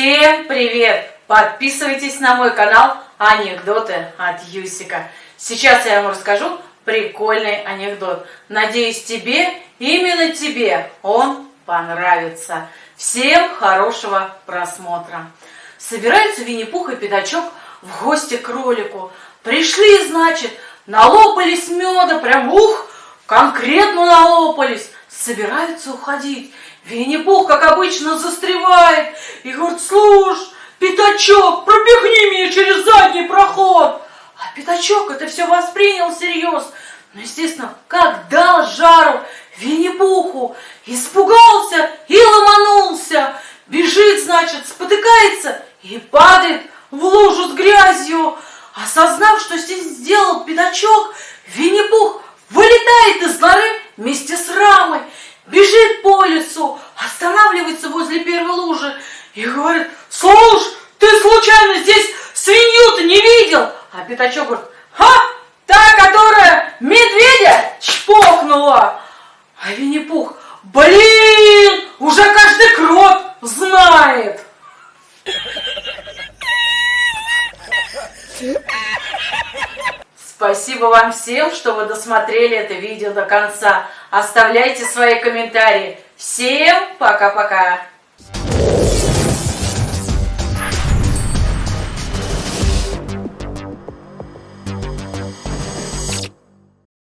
Всем привет! Подписывайтесь на мой канал Анекдоты от Юсика. Сейчас я вам расскажу прикольный анекдот. Надеюсь, тебе, именно тебе, он понравится. Всем хорошего просмотра. Собираются Винни-Пух и Пятачок в гости к кролику. Пришли, значит, налопались меда, прям ух, конкретно налопались. Собираются уходить. Винни-Пух, как обычно, застревает и говорит, слушай, Пятачок, пробегни меня через задний проход. А Пятачок это все воспринял всерьез. Ну, естественно, как дал жару Винни-Пуху, испугался и ломанулся. Бежит, значит, спотыкается и падает в лужу с грязью. Осознав, что здесь сделал Пятачок, Винни-Пух лесу, останавливается возле первой лужи и говорит, слушай, ты случайно здесь свинью-то не видел? А Пятачок говорит, ха, та, которая медведя чпокнула. А Винни-Пух, блин, уже каждый крот знает. Спасибо вам всем, что вы досмотрели это видео до конца. Оставляйте свои комментарии. Всем пока-пока.